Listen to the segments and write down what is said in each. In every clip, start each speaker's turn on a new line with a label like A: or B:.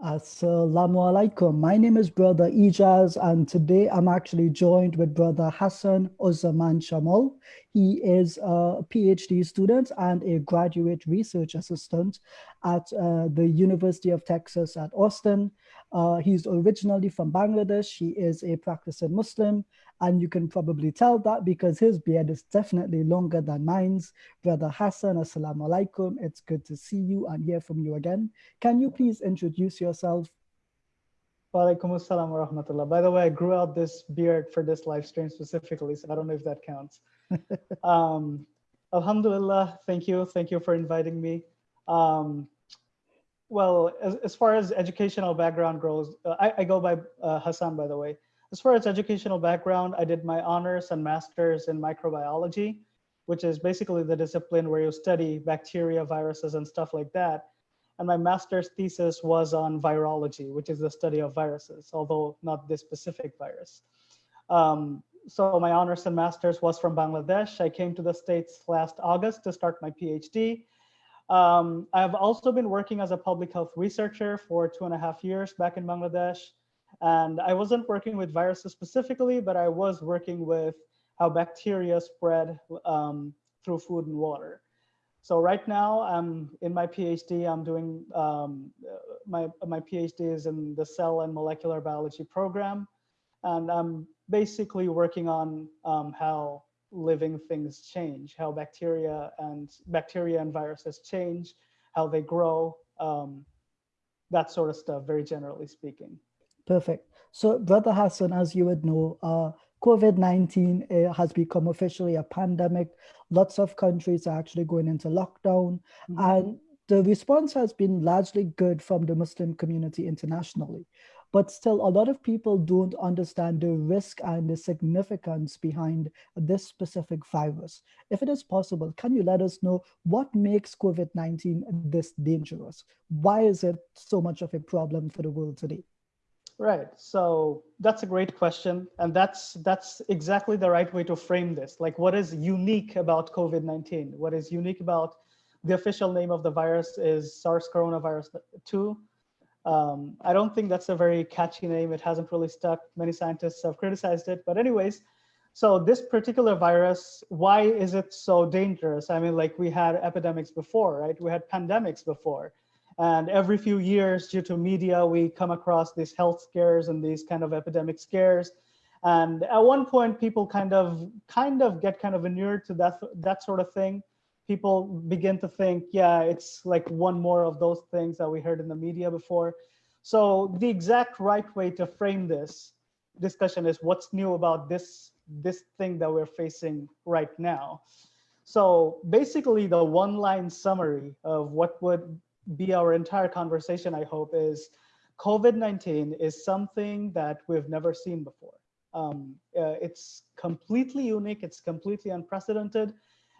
A: Assalamu alaikum. My name is Brother Ijaz, and today I'm actually joined with Brother Hassan Ozaman Shamal. He is a PhD student and a graduate research assistant at uh, the University of Texas at Austin. Uh, he's originally from Bangladesh. He is a practicing Muslim, and you can probably tell that because his beard is definitely longer than mine's. Brother Hassan, assalamu alaikum. It's good to see you and hear from you again. Can you please introduce yourself?
B: Walaikum assalam wa rahmatullah. By the way, I grew out this beard for this live stream specifically, so I don't know if that counts. um, Alhamdulillah, thank you. Thank you for inviting me. Um, well, as, as far as educational background goes, uh, I, I, go by uh, Hassan, by the way. As far as educational background, I did my honors and masters in microbiology, which is basically the discipline where you study bacteria, viruses, and stuff like that. And my master's thesis was on virology, which is the study of viruses, although not this specific virus. Um, so my honors and masters was from Bangladesh. I came to the States last August to start my PhD. Um, I've also been working as a public health researcher for two and a half years back in Bangladesh. And I wasn't working with viruses specifically, but I was working with how bacteria spread um, through food and water. So right now I'm in my PhD, I'm doing, um, my, my PhD is in the cell and molecular biology program. And I'm basically working on um, how living things change, how bacteria and bacteria and viruses change, how they grow, um, that sort of stuff, very generally speaking.
A: Perfect. So Brother Hassan, as you would know, uh, COVID-19 uh, has become officially a pandemic. Lots of countries are actually going into lockdown mm -hmm. and the response has been largely good from the Muslim community internationally but still a lot of people don't understand the risk and the significance behind this specific virus. If it is possible, can you let us know what makes COVID-19 this dangerous? Why is it so much of a problem for the world today?
B: Right. So that's a great question. And that's that's exactly the right way to frame this. Like what is unique about COVID-19? What is unique about the official name of the virus is SARS coronavirus 2. Um, I don't think that's a very catchy name. It hasn't really stuck. Many scientists have criticized it. But anyways, so this particular virus, why is it so dangerous? I mean, like we had epidemics before, right? We had pandemics before. And every few years, due to media, we come across these health scares and these kind of epidemic scares. And at one point, people kind of kind of get kind of inured to that that sort of thing people begin to think, yeah, it's like one more of those things that we heard in the media before. So the exact right way to frame this discussion is what's new about this, this thing that we're facing right now. So basically the one line summary of what would be our entire conversation, I hope, is COVID-19 is something that we've never seen before. Um, uh, it's completely unique, it's completely unprecedented,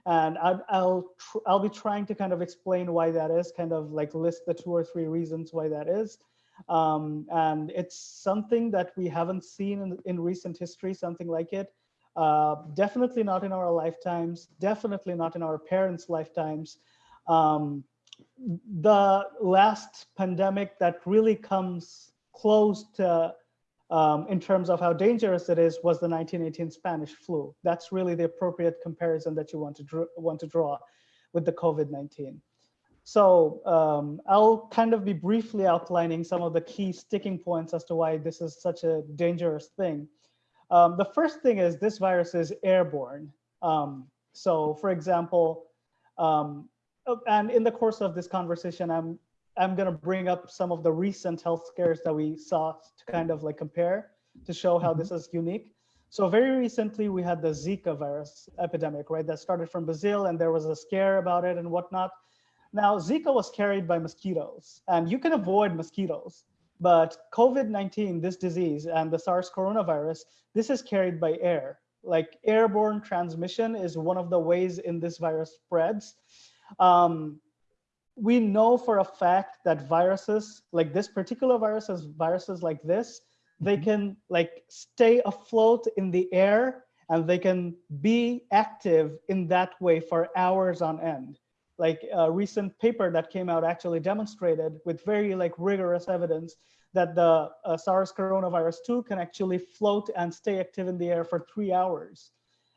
B: and I, I'll I'll be trying to kind of explain why that is, kind of like list the two or three reasons why that is. Um, and it's something that we haven't seen in, in recent history, something like it. Uh, definitely not in our lifetimes, definitely not in our parents' lifetimes. Um, the last pandemic that really comes close to um, in terms of how dangerous it is was the 1918 Spanish flu. That's really the appropriate comparison that you want to, want to draw with the COVID-19. So um, I'll kind of be briefly outlining some of the key sticking points as to why this is such a dangerous thing. Um, the first thing is this virus is airborne. Um, so for example, um, and in the course of this conversation, I'm I'm going to bring up some of the recent health scares that we saw to kind of like compare to show how this mm-hmm. is unique. So very recently we had the Zika virus epidemic, right? That started from Brazil and there was a scare about it and whatnot. Now Zika was carried by mosquitoes and you can avoid mosquitoes, but COVID-19, this disease and the SARS coronavirus, this is carried by air. Like airborne transmission is one of the ways in this virus spreads. Um, we know for a fact that viruses like this particular viruses, viruses like this, they mm -hmm. can like stay afloat in the air and they can be active in that way for hours on end. Like a recent paper that came out actually demonstrated with very like rigorous evidence that the uh, SARS coronavirus 2 can actually float and stay active in the air for three hours.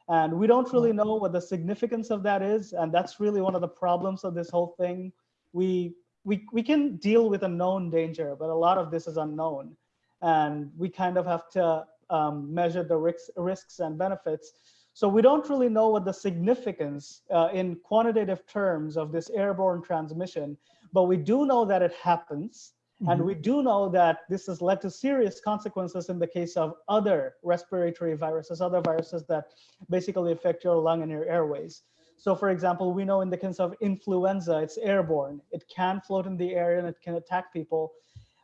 B: And we don't really know what the significance of that is. And that's really one of the problems of this whole thing. We, we, we can deal with a known danger, but a lot of this is unknown. And we kind of have to um, measure the risks, risks and benefits. So we don't really know what the significance uh, in quantitative terms of this airborne transmission, but we do know that it happens. Mm -hmm. And we do know that this has led to serious consequences in the case of other respiratory viruses, other viruses that basically affect your lung and your airways. So for example, we know in the case of influenza, it's airborne. It can float in the air and it can attack people.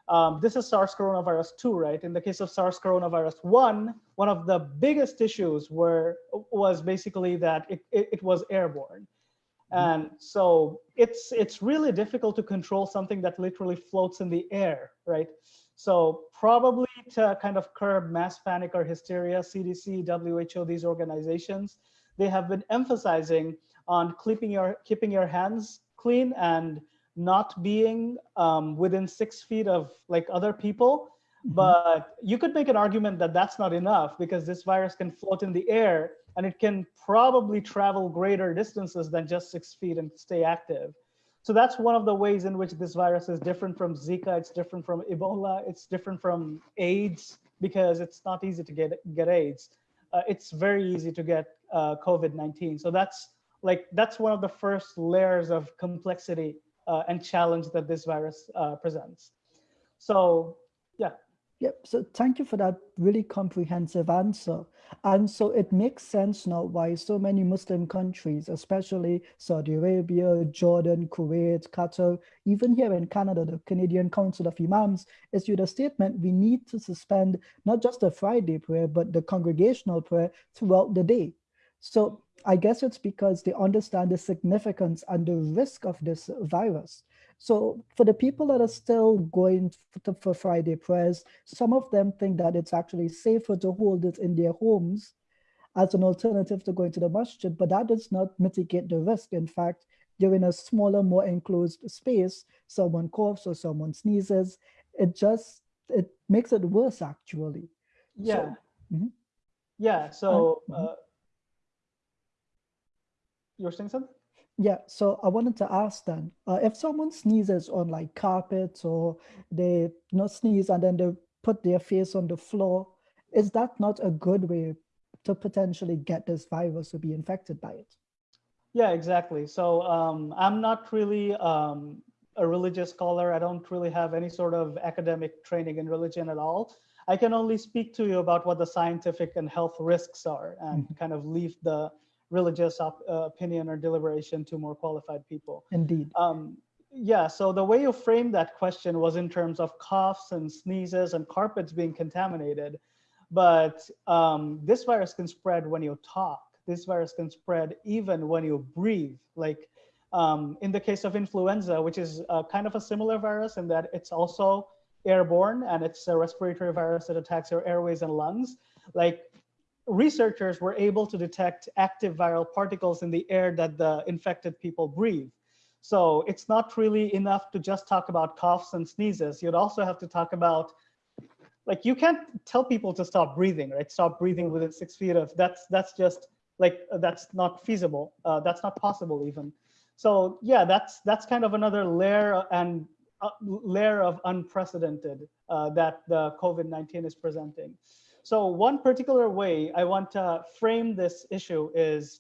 B: Um, this is SARS coronavirus 2, right? In the case of SARS coronavirus 1, one of the biggest issues were was basically that it, it, it was airborne. Mm-hmm. And so it's it's really difficult to control something that literally floats in the air, right? So probably to kind of curb mass panic or hysteria, CDC, WHO, these organizations, they have been emphasizing on keeping your keeping your hands clean and not being um, within six feet of like other people. Mm -hmm. But you could make an argument that that's not enough because this virus can float in the air and it can probably travel greater distances than just six feet and stay active. So that's one of the ways in which this virus is different from Zika, it's different from Ebola, it's different from AIDS because it's not easy to get, get AIDS. Uh, it's very easy to get uh, COVID-19. So that's like, that's one of the first layers of complexity uh, and challenge that this virus uh, presents. So yeah.
A: Yep. So thank you for that really comprehensive answer. And so it makes sense now why so many Muslim countries, especially Saudi Arabia, Jordan, Kuwait, Qatar, even here in Canada, the Canadian Council of Imams issued a statement, we need to suspend not just the Friday prayer, but the congregational prayer throughout the day. So I guess it's because they understand the significance and the risk of this virus. So for the people that are still going to, for Friday prayers, some of them think that it's actually safer to hold it in their homes as an alternative to going to the masjid, but that does not mitigate the risk. In fact, you're in a smaller, more enclosed space, someone coughs or someone sneezes, it just, it makes it worse actually.
B: Yeah. So, mm -hmm. Yeah, so uh, you're saying something?
A: Yeah, so I wanted to ask then, uh, if someone sneezes on like carpet or they know, sneeze and then they put their face on the floor, is that not a good way to potentially get this virus to be infected by it?
B: Yeah, exactly. So um, I'm not really um, a religious scholar. I don't really have any sort of academic training in religion at all. I can only speak to you about what the scientific and health risks are and mm -hmm. kind of leave the religious op, uh, opinion or deliberation to more qualified people.
A: Indeed. Um,
B: yeah, so the way you framed that question was in terms of coughs and sneezes and carpets being contaminated. But um, this virus can spread when you talk. This virus can spread even when you breathe. Like um, in the case of influenza, which is uh, kind of a similar virus in that it's also airborne and it's a respiratory virus that attacks your airways and lungs. Like researchers were able to detect active viral particles in the air that the infected people breathe. So it's not really enough to just talk about coughs and sneezes. You'd also have to talk about, like you can't tell people to stop breathing, right? Stop breathing within six feet of, that's, that's just like, that's not feasible. Uh, that's not possible even. So yeah, that's, that's kind of another layer and uh, layer of unprecedented uh, that the COVID-19 is presenting. So one particular way I want to frame this issue is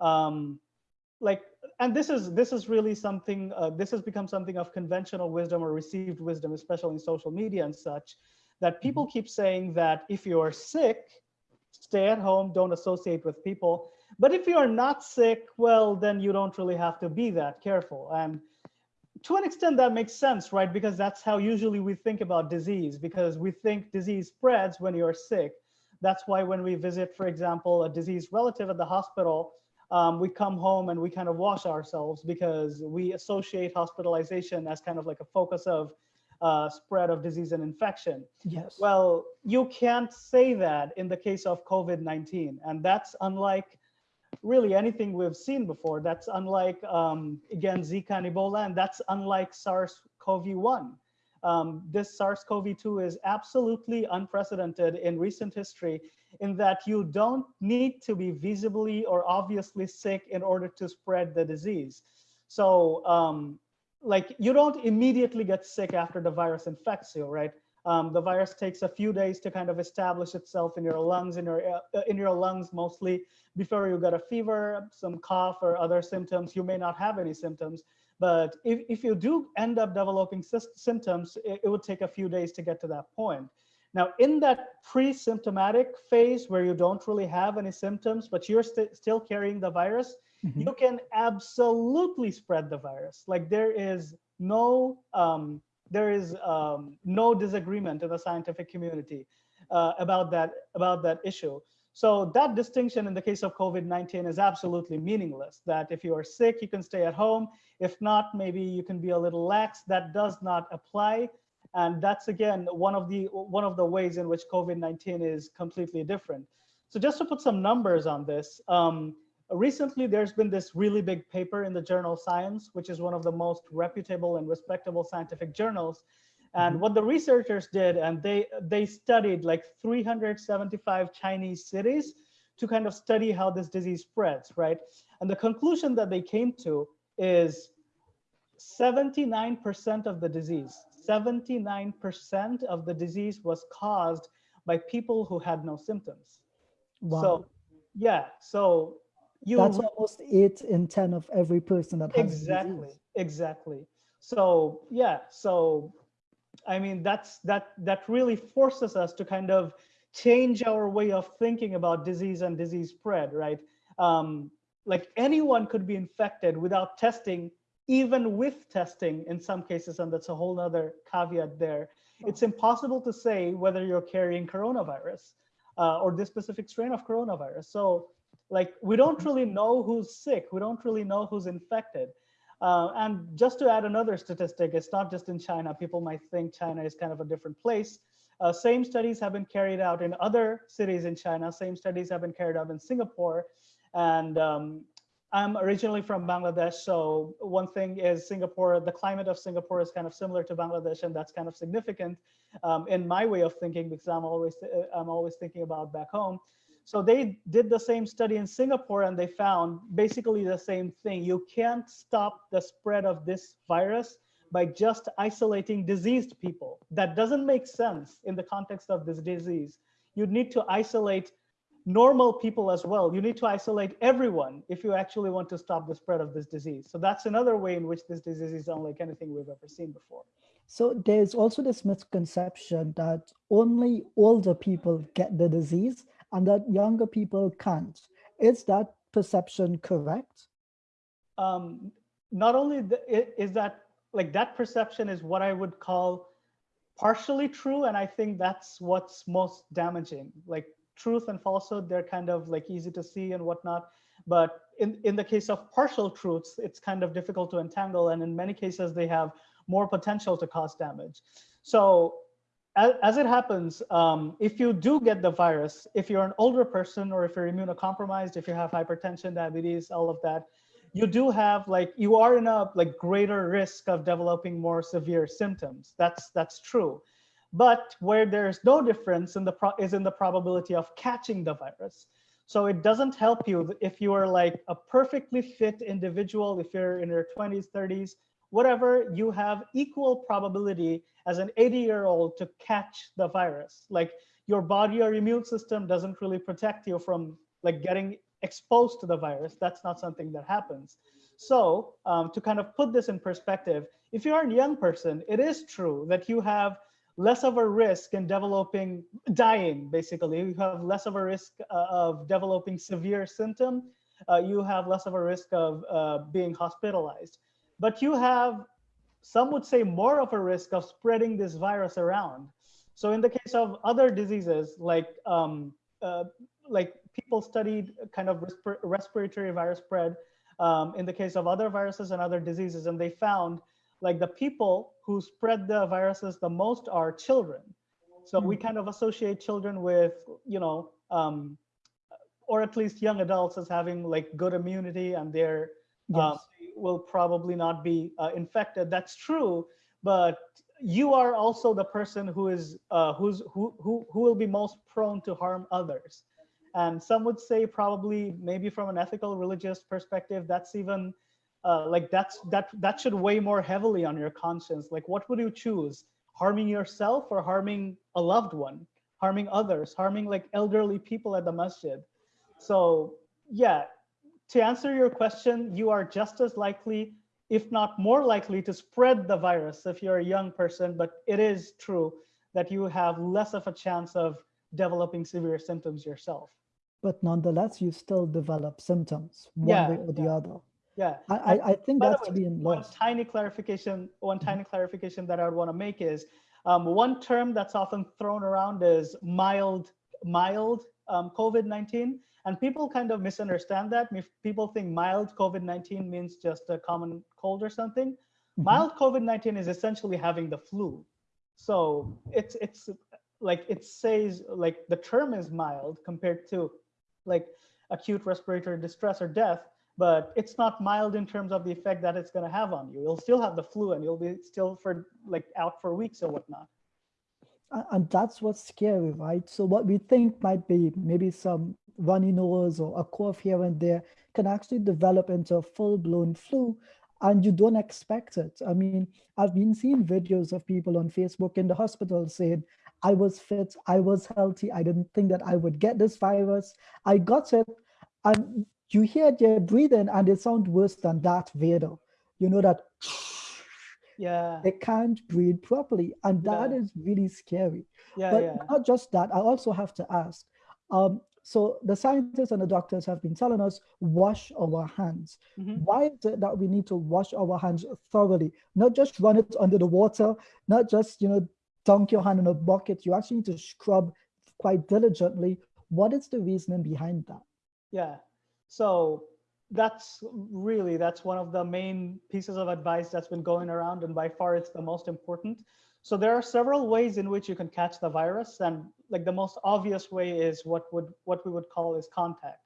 B: um, like, and this is this is really something, uh, this has become something of conventional wisdom or received wisdom, especially in social media and such, that people keep saying that if you're sick, stay at home, don't associate with people. But if you're not sick, well, then you don't really have to be that careful. And to an extent that makes sense, right? Because that's how usually we think about disease because we think disease spreads when you're sick. That's why when we visit, for example, a diseased relative at the hospital, um, we come home and we kind of wash ourselves because we associate hospitalization as kind of like a focus of uh, spread of disease and infection.
A: Yes.
B: Well, you can't say that in the case of COVID-19. And that's unlike really anything we've seen before. That's unlike, um, again, Zika and Ebola, and that's unlike SARS-CoV-1. Um, this SARS-CoV-2 is absolutely unprecedented in recent history in that you don't need to be visibly or obviously sick in order to spread the disease. So um, like you don't immediately get sick after the virus infects you, right? Um, the virus takes a few days to kind of establish itself in your lungs, in your uh, in your lungs mostly before you get a fever, some cough or other symptoms. You may not have any symptoms, but if, if you do end up developing symptoms, it, it would take a few days to get to that point. Now, in that pre-symptomatic phase where you don't really have any symptoms, but you're st still carrying the virus, mm -hmm. you can absolutely spread the virus. Like there is no um, there is um, no disagreement in the scientific community uh, about that about that issue. So that distinction in the case of COVID-19 is absolutely meaningless, that if you are sick, you can stay at home. If not, maybe you can be a little lax. That does not apply. And that's, again, one of the, one of the ways in which COVID-19 is completely different. So just to put some numbers on this, um, recently there's been this really big paper in the journal Science, which is one of the most reputable and respectable scientific journals. And mm-hmm. what the researchers did, and they they studied like 375 Chinese cities to kind of study how this disease spreads, right? And the conclusion that they came to is 79% of the disease, 79% of the disease was caused by people who had no symptoms. Wow. So yeah, so
A: you that's almost eight in 10 of every person that has
B: exactly, exactly. So yeah, so I mean, that's that that really forces us to kind of change our way of thinking about disease and disease spread, right? Um, like anyone could be infected without testing, even with testing in some cases, and that's a whole other caveat there. It's impossible to say whether you're carrying coronavirus uh, or this specific strain of coronavirus. So like we don't really know who's sick. We don't really know who's infected. Uh, and just to add another statistic, it's not just in China. People might think China is kind of a different place. Uh, same studies have been carried out in other cities in China. Same studies have been carried out in Singapore. And um, I'm originally from Bangladesh. So one thing is Singapore, the climate of Singapore is kind of similar to Bangladesh, and that's kind of significant um, in my way of thinking because I'm always I'm always thinking about back home. So they did the same study in Singapore and they found basically the same thing. You can't stop the spread of this virus by just isolating diseased people. That doesn't make sense in the context of this disease. You need to isolate normal people as well. You need to isolate everyone if you actually want to stop the spread of this disease. So that's another way in which this disease is unlike anything we've ever seen before.
A: So there's also this misconception that only older people get the disease and that younger people can't. Is that perception correct?
B: Um, not only the, is that like that perception is what I would call partially true. And I think that's what's most damaging. Like truth and falsehood, they're kind of like easy to see and whatnot. But in, in the case of partial truths, it's kind of difficult to entangle. And in many cases, they have more potential to cause damage. So as, it happens, um, if you do get the virus, if you're an older person or if you're immunocompromised, if you have hypertension, diabetes, all of that, you do have like you are in a like greater risk of developing more severe symptoms. That's that's true. But where there's no difference in the pro is in the probability of catching the virus. So it doesn't help you if you are like a perfectly fit individual, if you're in your 20s, 30s, whatever, you have equal probability as an 80 year old to catch the virus. Like your body or immune system doesn't really protect you from like getting exposed to the virus. That's not something that happens. So um, to kind of put this in perspective, if you're a young person, it is true that you have less of a risk in developing dying basically you have less of a risk uh, of developing severe symptom uh, you have less of a risk of uh, being hospitalized but you have, some would say more of a risk of spreading this virus around. So in the case of other diseases, like um, uh, like people studied kind of resp respiratory virus spread um, in the case of other viruses and other diseases, and they found like the people who spread the viruses the most are children. So we hmm. kind of associate children with, you know, um, or at least young adults as having like good immunity and they're um,
A: Yes.
B: Will probably not be uh, infected. That's true, but you are also the person who is uh, who's who, who who will be most prone to harm others. And some would say probably maybe from an ethical religious perspective, that's even uh, like that's that that should weigh more heavily on your conscience. Like what would you choose? Harming yourself or harming a loved one, harming others, harming like elderly people at the masjid. So yeah, to answer your question, you are just as likely, if not more likely to spread the virus if you're a young person, but it is true that you have less of a chance of developing severe symptoms yourself.
A: But nonetheless, you still develop symptoms one
B: Yeah,
A: way or the
B: yeah.
A: other.
B: Yeah.
A: I, I, I think
B: By
A: that's
B: way,
A: being
B: one tiny clarification, one tiny clarification that I would want to make is um, one term that's often thrown around is mild, mild um, COVID-19. And people kind of misunderstand that. If people think mild COVID-19 means just a common cold or something.
A: Mhm.
B: Mild COVID-19 is essentially having the flu. So it's it's like it says like the term is mild compared to like acute respiratory distress or death, but it's not mild in terms of the effect that it's going to have on you. You'll still have the flu and you'll be still for like out for weeks or whatnot.
A: And that's what's scary, right? So what we think might be maybe some runny nose or a cough here and there can actually develop into a full-blown flu and you don't expect it. I mean, I've been seeing videos of people on Facebook in the hospital saying, I was fit, I was healthy, I didn't think that I would get this virus. I got it. And you hear their breathing and they sound worse than Darth Vader. You know that
B: Yeah,
A: they can't breathe properly. And that
B: Yeah.
A: is really scary.
B: yeah,
A: But
B: yeah.
A: not just that, I also have to ask. Um, so the scientists and the doctors have been telling us wash our hands.
B: Mhm.
A: Why is it that we need to wash our hands thoroughly? Not just run it under the water, not just you know dunk your hand in a bucket. You actually need to scrub quite diligently. What is the reasoning behind that?
B: Yeah. So that's really that's one of the main pieces of advice that's been going around and by far it's the most important. So there are several ways in which you can catch the virus and like the most obvious way is what would what we would call is contact.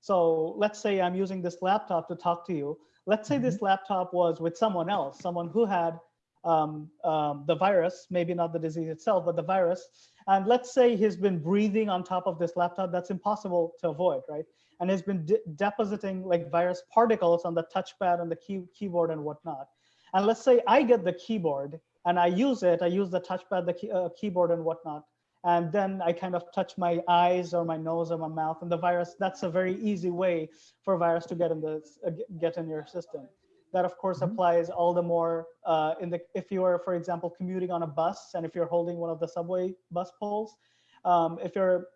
B: So let's say I'm using this laptop to talk to you. Let's say this laptop was with someone else, someone who had um, um, the virus, maybe not the disease itself, but the virus. And let's say he's been breathing on top of this laptop. That's impossible to avoid, right? And he's been de depositing like virus particles on the touchpad and the key keyboard and whatnot. And let's say I get the keyboard and I use it. I use the touchpad, the key, uh, keyboard and whatnot. And then I kind of touch my eyes or my nose or my mouth and the virus, that's a very easy way for a virus to get in the, uh, get in your system. That of course
A: Mhm.
B: applies all the more uh, in the if you are, for example, commuting on a bus and if you're holding one of the subway bus poles, um, if you're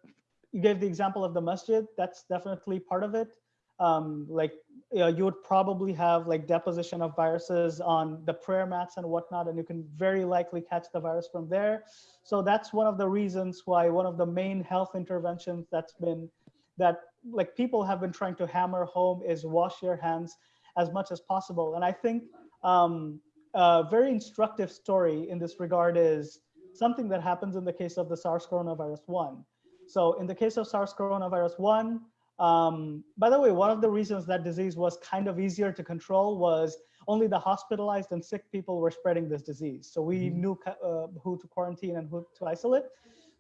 B: you gave the example of the masjid, that's definitely part of it. Um, like you, know, you would probably have like deposition of viruses on the prayer mats and whatnot, and you can very likely catch the virus from there. So that's one of the reasons why one of the main health interventions that's been that like people have been trying to hammer home is wash your hands as much as possible. And I think um, a very instructive story in this regard is something that happens in the case of the SARS coronavirus 1. So in the case of SARS coronavirus 1, um, by the way, one of the reasons that disease was kind of easier to control was only the hospitalized and sick people were spreading this disease. So we
A: Mhm.
B: knew uh, who to quarantine and who to isolate.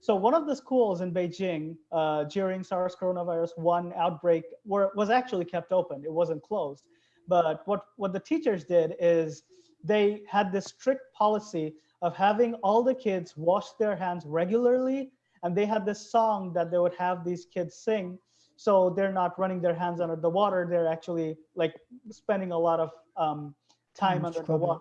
B: So one of the schools in Beijing uh, during SARS coronavirus 1 outbreak were, was actually kept open. It wasn't closed. But what, what the teachers did is they had this strict policy of having all the kids wash their hands regularly. And they had this song that they would have these kids sing. So they're not running their hands under the water. They're actually like spending a lot of um, time under the water.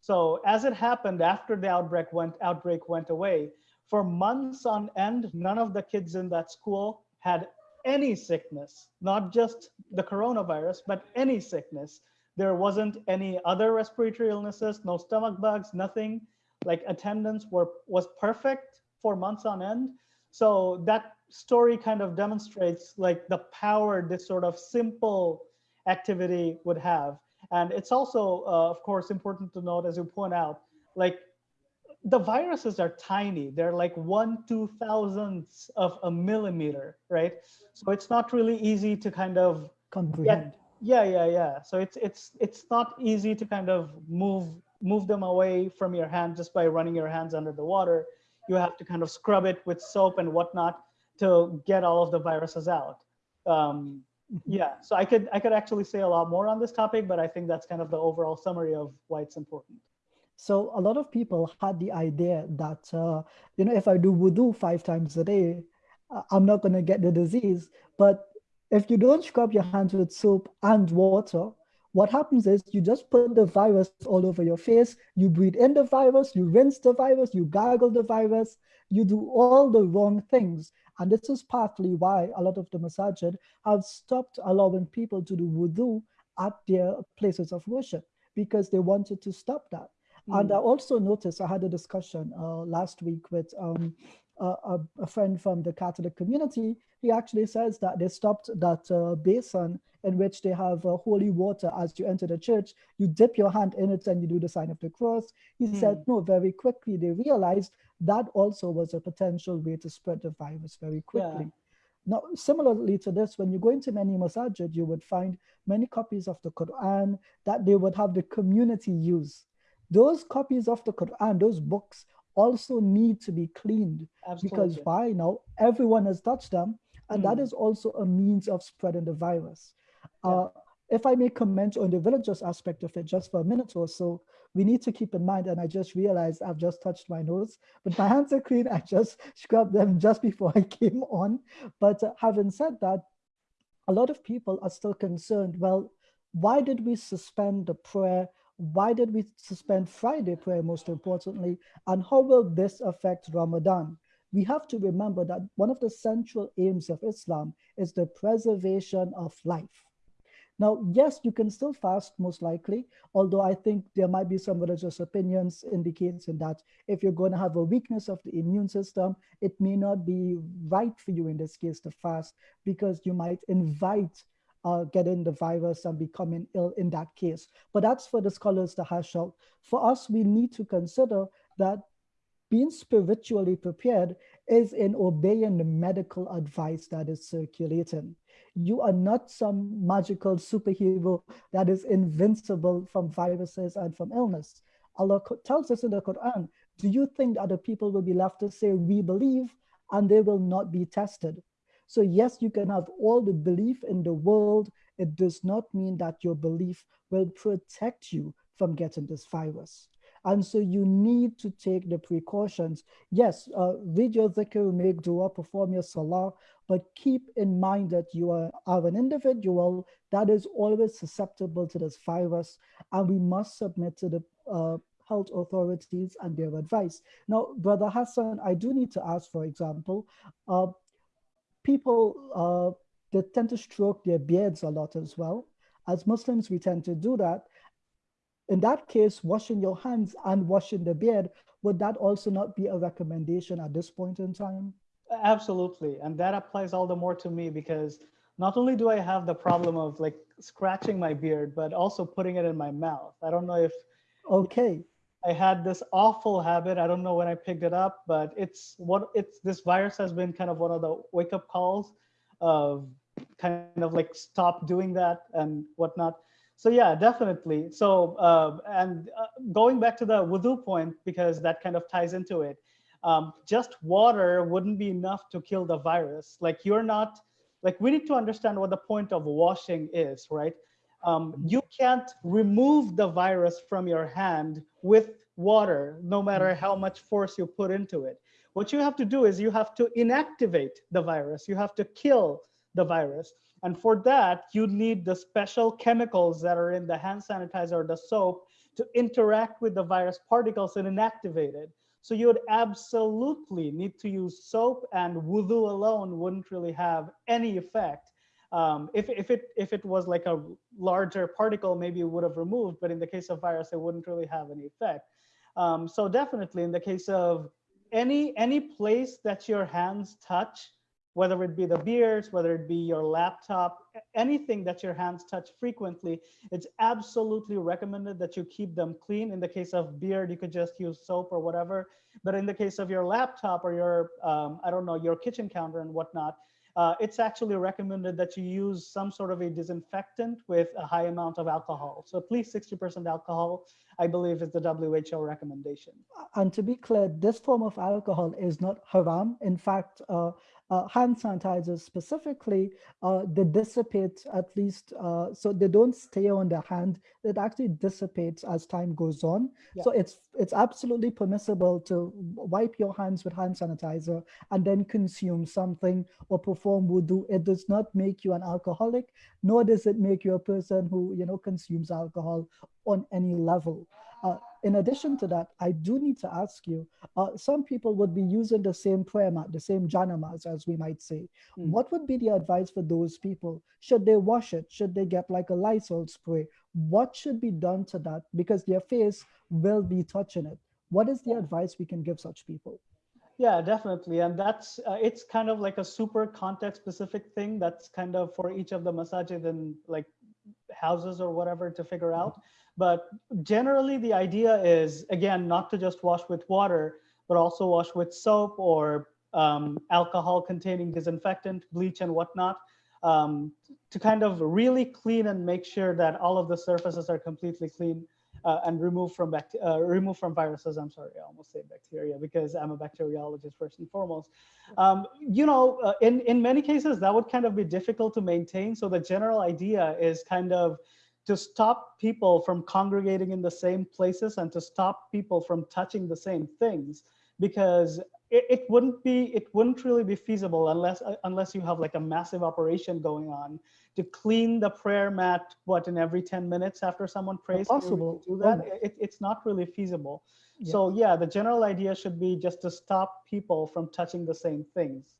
B: So as it happened after the outbreak went outbreak went away, for months on end, none of the kids in that school had any sickness, not just the coronavirus, but any sickness. There wasn't any other respiratory illnesses, no stomach bugs, nothing. Like attendance were was perfect for months on end. So that story kind of demonstrates like the power this sort of simple activity would have. And it's also, uh, of course, important to note, as you point out, like the viruses are tiny. They're like one two thousandths of a millimeter, right? So it's not really easy to kind of
A: comprehend.
B: Yeah, yeah, yeah. So it's it's it's not easy to kind of move move them away from your hand just by running your hands under the water. You have to kind of scrub it with soap and whatnot to get all of the viruses out. Um, mm-hmm. yeah, so I could I could actually say a lot more on this topic, but I think that's kind of the overall summary of why it's important.
A: So a lot of people had the idea that, uh, you know, if I do wudu five times a day, I'm not going to get the disease. But if you don't scrub your hands with soap and water, what happens is you just put the virus all over your face, you breathe in the virus, you rinse the virus, you gargle the virus, you do all the wrong things. And this is partly why a lot of the masajid have stopped allowing people to do wudu at their places of worship because they wanted to stop that. Mm. And I also noticed, I had a discussion uh, last week with um, a, a, friend from the Catholic community. He actually says that they stopped that uh, basin in which they have uh, holy water as you enter the church. You dip your hand in it and you do the sign of the cross. He mm. said, no, very quickly they realized that also was a potential way to spread the virus very quickly. Yeah. Now, similarly to this, when you go into many masajid, you would find many copies of the Quran that they would have the community use those copies of the Quran, those books also need to be cleaned Absolutely. because by now everyone has touched them and mm. that hmm. also a means of spreading the virus. Yeah. Uh, if I may comment on the religious aspect of it just for a minute or so, we need to keep in mind, and I just realized I've just touched my nose, but my hands are clean. I just scrubbed them just before I came on. But uh, having said that, a lot of people are still concerned, well, why did we suspend the prayer why did we suspend Friday prayer most importantly, and how will this affect Ramadan? We have to remember that one of the central aims of Islam is the preservation of life. Now, yes, you can still fast most likely, although I think there might be some religious opinions indicating that if you're going to have a weakness of the immune system, it may not be right for you in this case to fast because you might invite uh, getting the virus and becoming ill in that case. But that's for the scholars to hash out. For us, we need to consider that being spiritually prepared is in obeying the medical advice that is circulating. You are not some magical superhero that is invincible from viruses and from illness. Allah tells us in the Quran, do you think that people will be left to say, we believe, and they will not be tested? So yes, you can have all the belief in the world. It does not mean that your belief will protect you from getting this virus. And so you need to take the precautions. Yes, uh, read your dhikr, make dua, perform your salah, but keep in mind that you are, are an individual that is always susceptible to this virus, and we must submit to the uh, health authorities and their advice. Now, Brother Hassan, I do need to ask, for example, uh, people uh, they tend to stroke their beards a lot as well. As Muslims, we tend to do that. In that case, washing your hands and washing the beard, would that also not be a recommendation at this point in time?
B: Absolutely. And that applies all the more to me because not only do I have the problem of like scratching my beard, but also putting it in my mouth. I don't know if
A: okay.
B: I had this awful habit. I don't know when I picked it up, but it's what it's this virus has been kind of one of the wake up calls of kind of like stop doing that and whatnot. So yeah, definitely. So uh, and uh, going back to the wudu point because that kind of ties into it. Um, just water wouldn't be enough to kill the virus. Like you're not like we need to understand what the point of washing is, right? Um, mm-hmm. you can't remove the virus from your hand with water, no matter mm-hmm. how much force you put into it. What you have to do is you have to inactivate the virus. You have to kill the virus. And for that, you need the special chemicals that are in the hand sanitizer or the soap to interact with the virus particles and inactivate it. So you would absolutely need to use soap and wudu alone wouldn't really have any effect um, if, if, it, if it was like a larger particle, maybe it would have removed, but in the case of virus, it wouldn't really have any effect. Um, so definitely in the case of any, any place that your hands touch, whether it be the beers, whether it be your laptop, anything that your hands touch frequently, it's absolutely recommended that you keep them clean. In the case of beard, you could just use soap or whatever. But in the case of your laptop or your, um, I don't know, your kitchen counter and whatnot, uh, it's actually recommended that you use some sort of a disinfectant with a high amount of alcohol. So at least 60% alcohol, I believe is the WHO recommendation.
A: And to be clear, this form of alcohol is not haram. In fact, uh, uh, hand sanitizers specifically, uh, they dissipate at least, uh, so they don't stay on the hand. It actually dissipates as time goes on. Yeah. So it's it's absolutely permissible to wipe your hands with hand sanitizer and then consume something or perform wudu. It does not make you an alcoholic, nor does it make you a person who you know consumes alcohol on any level. Uh, in addition to that, I do need to ask you, uh, some people would be using the same prayer mat, the same janamas, as we might say. Mm. What would be the advice for those people? Should they wash it? Should they get like a Lysol spray? What should be done to that? Because their face will be touching it. What is the advice we can give such people?
B: Yeah, definitely. And that's, uh, it's kind of like a super context specific thing that's kind of for each of the masajid and like houses or whatever to figure out. But generally the idea is, again, not to just wash with water, but also wash with soap or um, alcohol containing disinfectant, bleach and whatnot, um, to kind of really clean and make sure that all of the surfaces are completely clean uh, and remove from uh, from viruses. I'm sorry, I almost say bacteria because I'm a bacteriologist first and foremost. Um, you know, uh, in in many cases that would kind of be difficult to maintain. So the general idea is kind of to stop people from congregating in the same places and to stop people from touching the same things because it, it wouldn't be it wouldn't really be feasible unless uh, unless you have like a massive operation going on to clean the prayer mat what in every 10 minutes after someone prays
A: possible
B: do that oh. it, it's not really feasible yes. so yeah the general idea should be just to stop people from touching the same things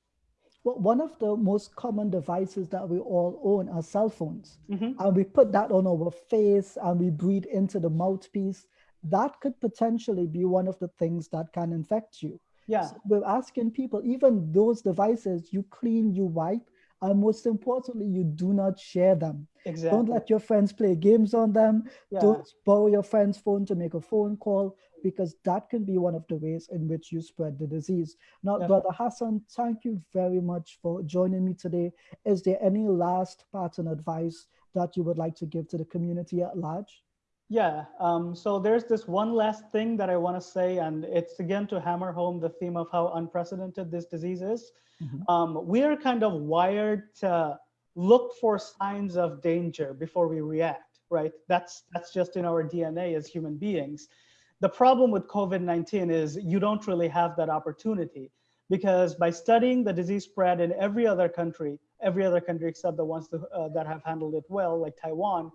A: one of the most common devices that we all own are cell phones. Mm -hmm. And we put that on our face and we breathe into the mouthpiece. That could potentially be one of the things that can infect you.
B: Yeah. So
A: we're asking people, even those devices, you clean, you wipe, and most importantly, you do not share them.
B: Exactly.
A: Don't let your friends play games on them. Yeah. Don't borrow your friend's phone to make a phone call because that can be one of the ways in which you spread the disease. Now, Brother Hassan, thank you very much for joining me today. Is there any last pattern advice that you would like to give to the community at large?
B: Yeah, um, so there's this one last thing that I want to say, and it's again to hammer home the theme of how unprecedented this disease is. Mm -hmm. um, we're kind of wired to look for signs of danger before we react, right? That's that's just in our DNA as human beings. The problem with COVID-19 is you don't really have that opportunity because by studying the disease spread in every other country, every other country except the ones that, uh, that have handled it well, like Taiwan,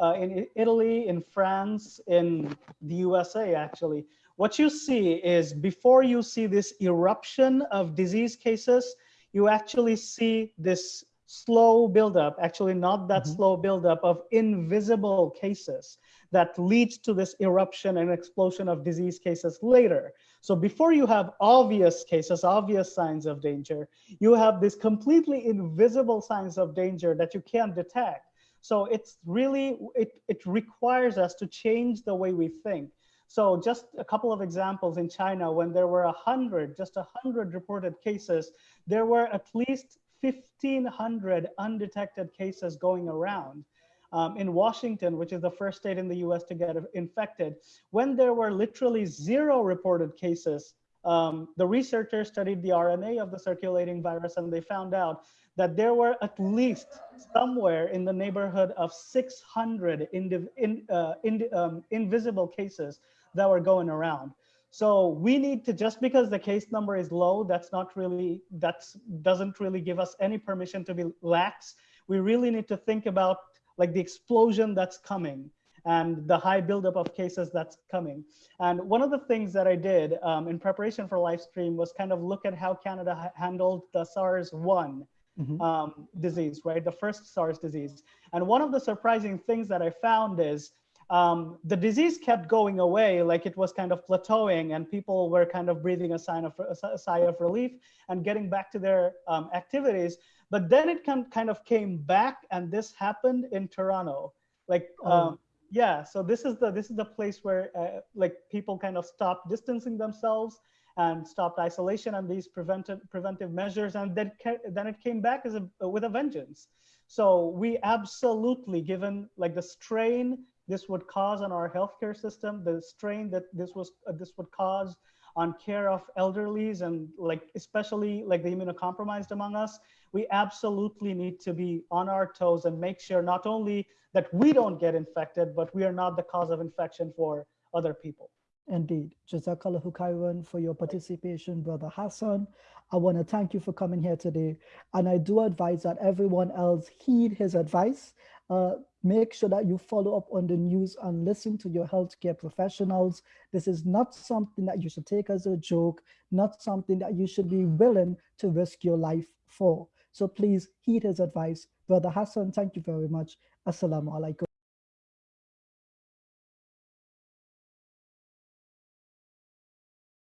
B: uh, in Italy, in France, in the USA, actually, what you see is before you see this eruption of disease cases, you actually see this slow buildup, actually not that mm -hmm. slow buildup of invisible cases that leads to this eruption and explosion of disease cases later. So before you have obvious cases, obvious signs of danger, you have these completely invisible signs of danger that you can't detect. So it's really, it, it requires us to change the way we think. So just a couple of examples in China, when there were a 100, just a 100 reported cases, there were at least 1,500 undetected cases going around um, in Washington, which is the first state in the US to get infected, when there were literally zero reported cases, um, the researchers studied the RNA of the circulating virus and they found out that there were at least somewhere in the neighborhood of 600 in, uh, in, um, invisible cases that were going around. So we need to, just because the case number is low, that's not really, that doesn't really give us any permission to be lax. We really need to think about like the explosion that's coming and the high buildup of cases that's coming. And one of the things that I did um, in preparation for live stream was kind of look at how Canada ha handled the SARS-1 mm -hmm. um, disease, right? The first SARS disease. And one of the surprising things that I found is um, the disease kept going away, like it was kind of plateauing, and people were kind of breathing a sign of a sigh of relief and getting back to their um, activities. But then it kind of came back, and this happened in Toronto. Like, oh. um, yeah, so this is the this is the place where uh, like people kind of stopped distancing themselves and stopped isolation and these preventive preventive measures, and then then it came back as a with a vengeance. So we absolutely, given like the strain this would cause on our healthcare system, the strain that this was uh, this would cause on care of elderlies and like especially like the immunocompromised among us, we absolutely need to be on our toes and make sure not only that we don't get infected, but we are not the cause of infection for other people.
A: Indeed. Jazakallahu khairan for your participation, Brother Hassan. I want to thank you for coming here today. And I do advise that everyone else heed his advice. Uh, make sure that you follow up on the news and listen to your healthcare professionals. This is not something that you should take as a joke, not something that you should be willing to risk your life for. So please heed his advice. Brother Hassan, thank you very much. Assalamu alaikum.